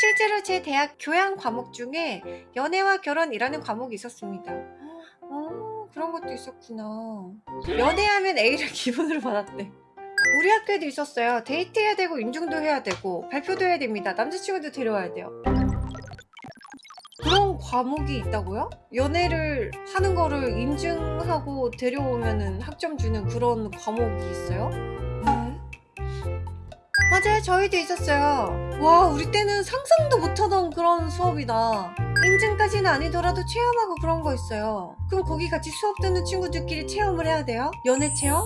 실제로 제 대학 교양 과목 중에 연애와 결혼이라는 과목이 있었습니다. 어, 그런 것도 있었구나. 연애하면 A를 기본으로 받았대. 우리 학교에도 있었어요. 데이트해야 되고 인중도 해야 되고 발표도 해야 됩니다. 남자친구도 데려와야 돼요. 그런 과목이 있다고요? 연애를 하는 거를 인증하고 데려오면은 학점 주는 그런 과목이 있어요? 네. 맞아요. 저희도 있었어요. 와, 우리 때는 상상도 못하던 그런 수업이다. 인증까지는 아니더라도 체험하고 그런 거 있어요. 그럼 거기 같이 수업 듣는 친구들끼리 체험을 해야 돼요? 연애 체험?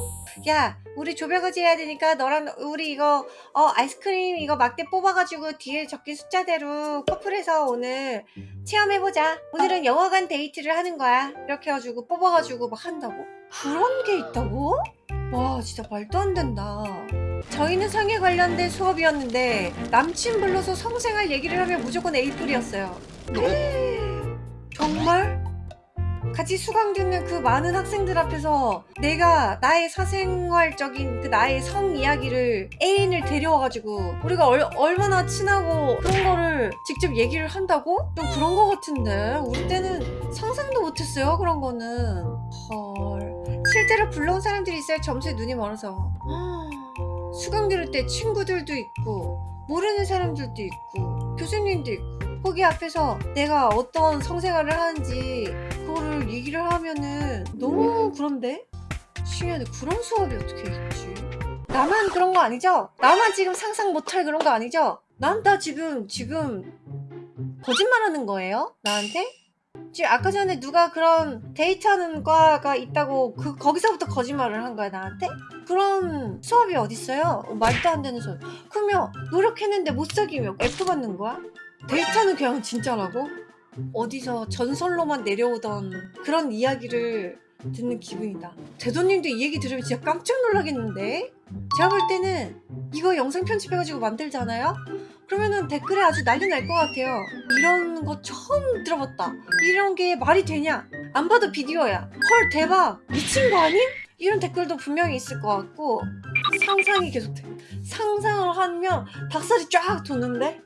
야, 우리 조별과제 해야 되니까 너랑 우리 이거 어 아이스크림 이거 막대 뽑아가지고 뒤에 적힌 숫자대로 커플해서 오늘 체험해보자. 오늘은 영화관 데이트를 하는 거야. 이렇게 해가지고 뽑아가지고 막 한다고? 그런 게 있다고? 와 진짜 말도 안 된다. 저희는 성에 관련된 수업이었는데 남친 불러서 성생활 얘기를 하면 무조건 A뿔이었어요. 정말? 같이 수강 듣는 그 많은 학생들 앞에서 내가 나의 사생활적인 그 나의 성 이야기를 애인을 데려와가지고 우리가 얼, 얼마나 친하고 그런 거를 직접 얘기를 한다고? 좀 그런 거 같은데 우리 때는 상상도 못했어요 그런 거는 헐 실제로 불러온 사람들이 있어요 점수에 눈이 멀어서 수강 들을 때 친구들도 있고 모르는 사람들도 있고 교수님도 있고 거기 앞에서 내가 어떤 성생활을 하는지 그거를 얘기를 하면은 너무 그런데? 신기하네 그런 수업이 어떻게 있지? 나만 그런 거 아니죠? 나만 지금 상상 못할 그런 거 아니죠? 난다 지금 지금 거짓말하는 거예요? 나한테? 지금 아까 전에 누가 그런 데이트하는 과가 있다고 그 거기서부터 거짓말을 한 거야 나한테? 그런 수업이 어딨어요? 어, 말도 안 되는 수업 그러면 노력했는데 못 사귀면 F 받는 거야? 데이트는 그냥 진짜라고? 어디서 전설로만 내려오던 그런 이야기를 듣는 기분이다. 대도님도 이 얘기 들으면 진짜 깜짝 놀라겠는데? 제가 볼 때는 이거 영상 편집해가지고 만들잖아요? 그러면은 댓글에 아주 난리 날 것 같아요. 이런 거 처음 들어봤다. 이런 게 말이 되냐? 안 봐도 비디오야. 헐 대박! 미친 거 아님? 이런 댓글도 분명히 있을 것 같고 상상이 계속돼. 상상을 하면 닭살이 쫙 돋는데? 오,